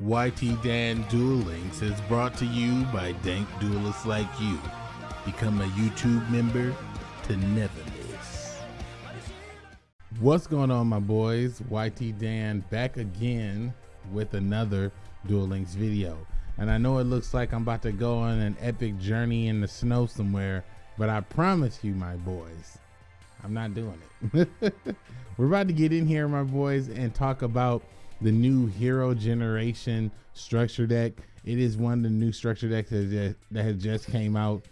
YT Dan Duel Links is brought to you by dank duelists like you. Become a YouTube member to never miss. What's going on, my boys? YT Dan back again with another Duel Links video. And I know it looks like I'm about to go on an epic journey in the snow somewhere, but I promise you, my boys, I'm not doing it. We're about to get in here, my boys, and talk about the new Hero Generation structure deck. It is one of the new structure decks that, that has just came out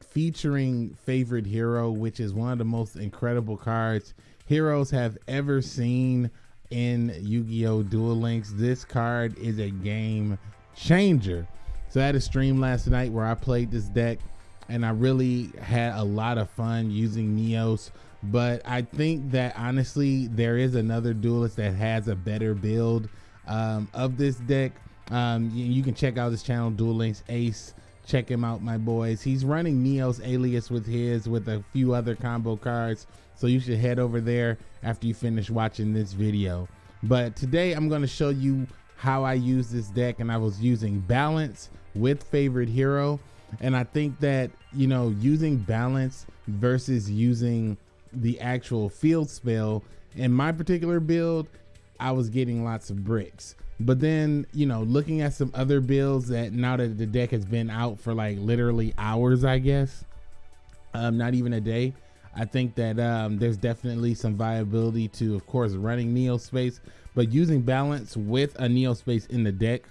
featuring favorite hero, which is one of the most incredible cards heroes have ever seen in Yu-Gi-Oh! Duel Links. This card is a game changer. So I had a stream last night where I played this deck and I really had a lot of fun using Neos but I think that honestly, there is another duelist that has a better build um, of this deck. Um, you, you, can check out his channel, Duel Links Ace. Check him out, my boys. He's running Neos Alius with his, with a few other combo cards. So you should head over there after you finish watching this video. But today I'm going to show you how I use this deck, and I was using balance with favorite hero. And I think that, you know, using balance versus using the actual field spell in my particular build i was getting lots of bricks. But then you know looking at some other builds that now that the deck has been out for like literally hours i guess um not even a day i think that um there's definitely some viability to of course running neo space. But using balance with a neo space in the deck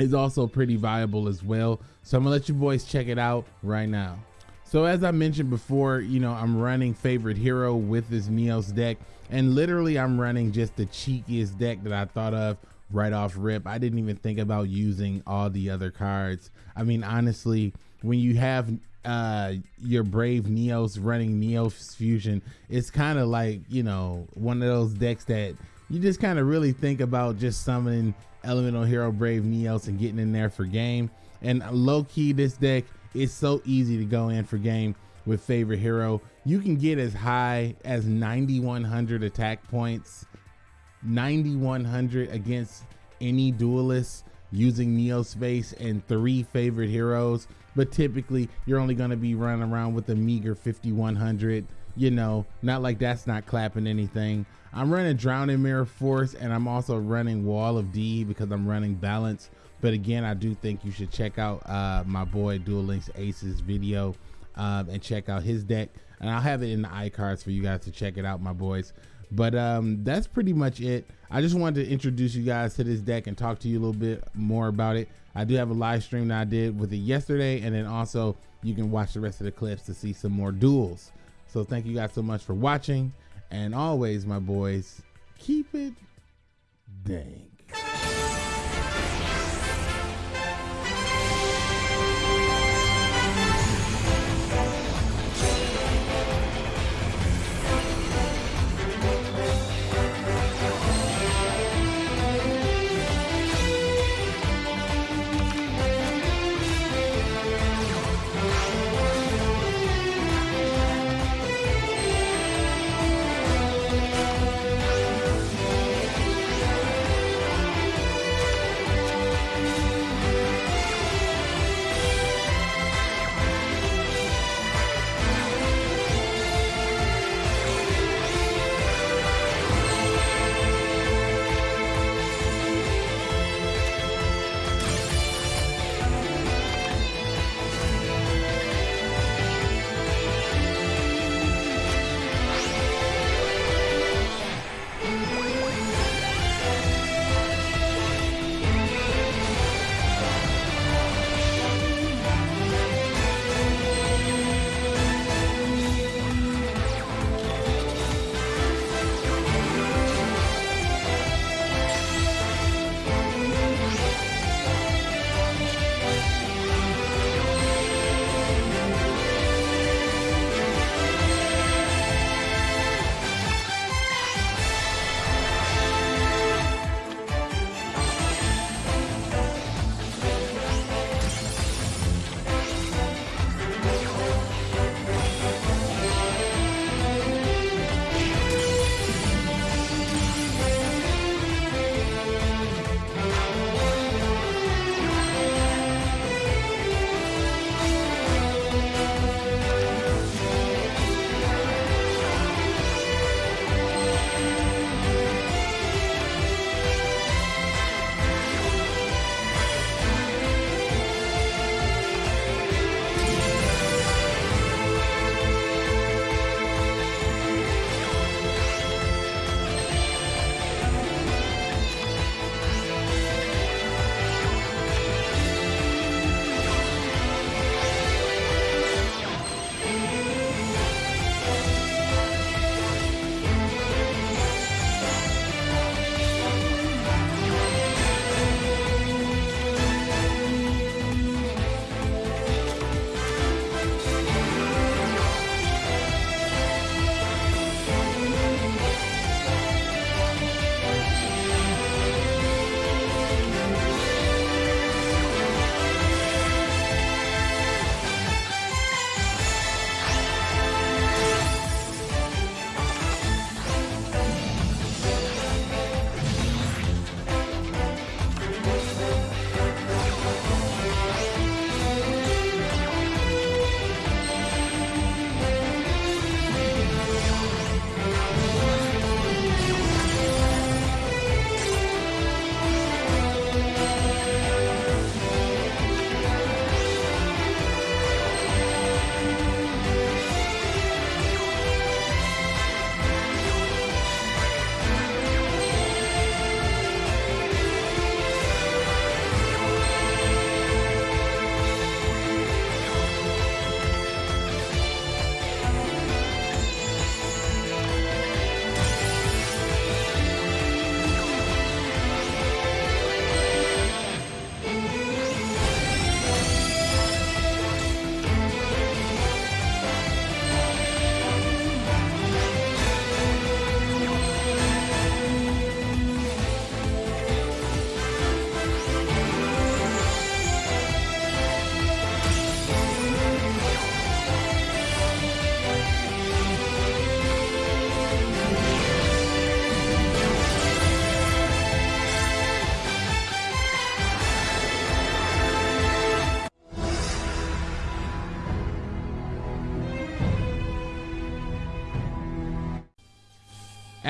is also pretty viable as well so i'm gonna let you boys check it out right now so as I mentioned before, you know, I'm running favorite hero with this Neos deck and literally I'm running just the cheekiest deck that I thought of right off rip. I didn't even think about using all the other cards. I mean, honestly, when you have uh your brave neos running neos fusion it's kind of like you know one of those decks that you just kind of really think about just summoning elemental hero brave neos and getting in there for game and low key this deck is so easy to go in for game with favorite hero. You can get as high as 9,100 attack points, 9,100 against any duelist using Neo Space and three favorite heroes. But typically, you're only going to be running around with a meager 5,100. You know, not like that's not clapping anything. I'm running Drowning Mirror Force and I'm also running Wall of D because I'm running Balance but again, I do think you should check out uh, my boy Duel Links Ace's video um, and check out his deck. And I'll have it in the iCards for you guys to check it out, my boys. But um, that's pretty much it. I just wanted to introduce you guys to this deck and talk to you a little bit more about it. I do have a live stream that I did with it yesterday, and then also you can watch the rest of the clips to see some more duels. So thank you guys so much for watching. And always, my boys, keep it dank.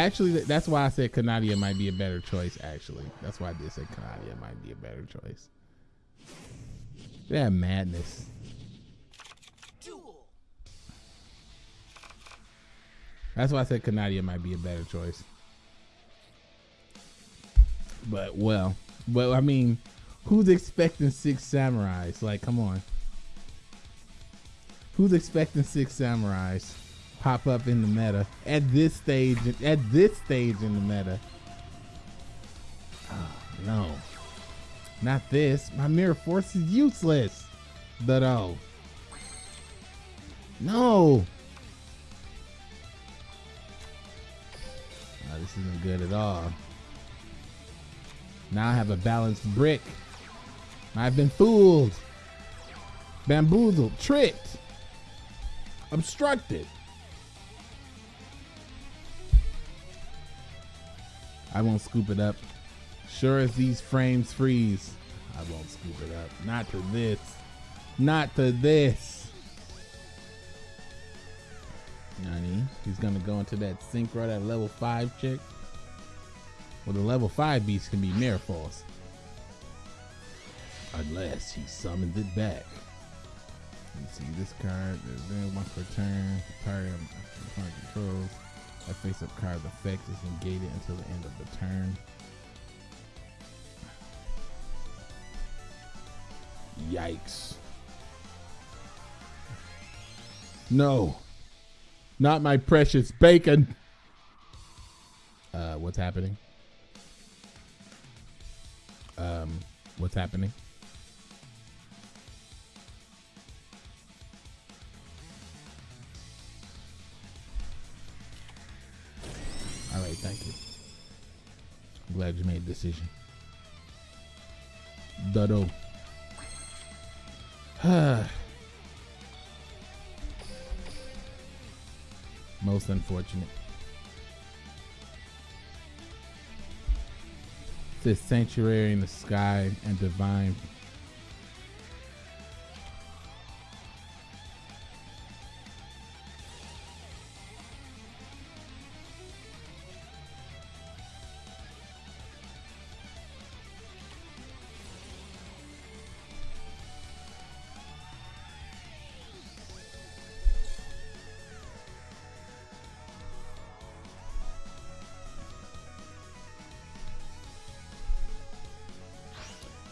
Actually, that's why I said Kanadia might be a better choice. Actually, that's why I did say Canadia might be a better choice. Yeah, madness. That's why I said Kanadia might be a better choice. But well, but I mean, who's expecting six samurais? Like, come on. Who's expecting six samurais pop up in the meta at this stage? At this stage in the meta. Oh, no, not this. My mirror force is useless. But oh, no. Oh, this isn't good at all. Now I have a balanced brick. I've been fooled, bamboozled, tricked, obstructed. I won't scoop it up. Sure as these frames freeze, I won't scoop it up. Not to this. Not to this. Nani, he's gonna go into that synchro, at level 5 chick. Well, the level 5 beast can be Mirror Force. Unless he summons it back. Let's see this card. Then once per turn, target opponent controls. A face-up card's effect is negated until the end of the turn. Yikes. No. Not my precious bacon. Uh, what's happening? Um, what's happening? Thank you. I'm glad you made a decision. Dodo. Most unfortunate. This sanctuary in the sky and divine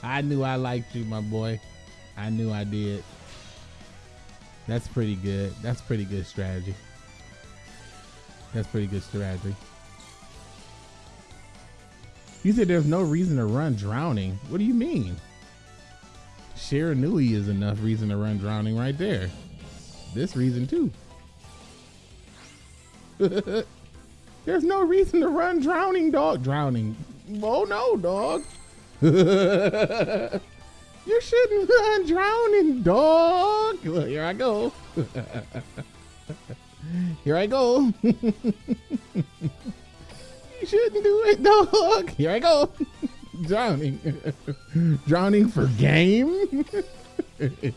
I knew I liked you, my boy. I knew I did. That's pretty good. That's pretty good strategy. That's pretty good strategy. You said there's no reason to run drowning. What do you mean? Shiranui is enough reason to run drowning right there. This reason too. there's no reason to run drowning, dog. Drowning. Oh no, dog. You shouldn't run drowning, dog. Well, here I go. here I go. you shouldn't do it, dog. Here I go. drowning. drowning for game.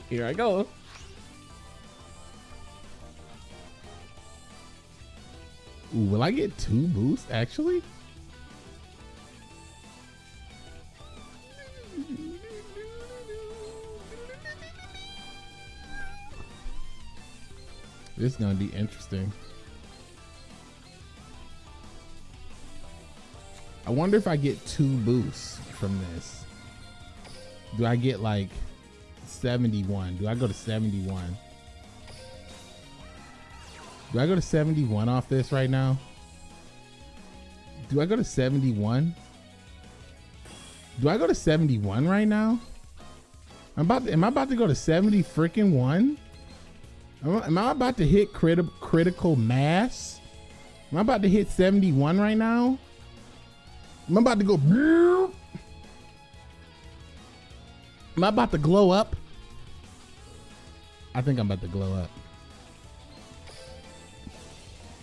here I go. Ooh, will I get two boosts actually? This is gonna be interesting. I wonder if I get two boosts from this. Do I get like 71? Do I go to 71? Do I go to 71 off this right now? Do I go to 71? Do I go to 71 right now? I'm about to, am I about to go to 70 freaking one? Am I about to hit criti critical mass? Am I about to hit 71 right now? Am I about to go? Am I about to glow up? I think I'm about to glow up.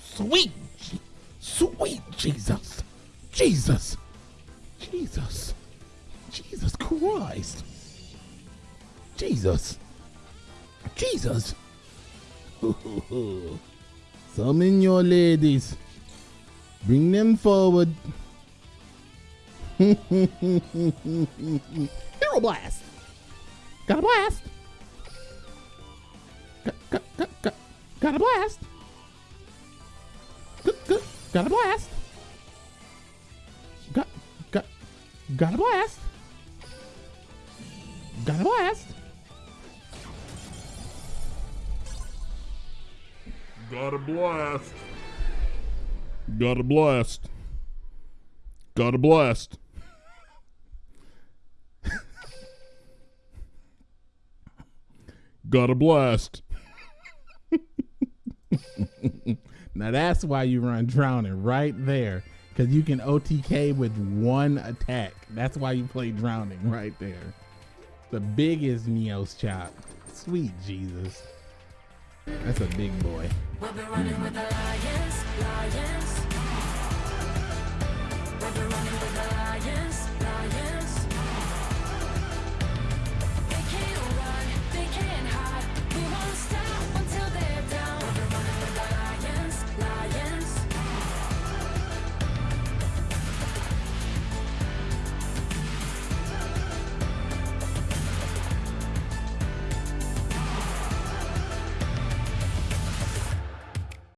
Sweet, sweet Jesus, Jesus, Jesus, Jesus Christ, Jesus, Jesus. Summon your ladies. Bring them forward. Hero blast. Got a blast. Got, a blast. Got a blast. Got, got, got a blast. Got a blast. Got a blast. Got a blast. Got a blast. Got a blast. Now that's why you run drowning right there. Cause you can OTK with one attack. That's why you play drowning right there. The biggest Neos chop. Sweet Jesus. That's a big boy. We'll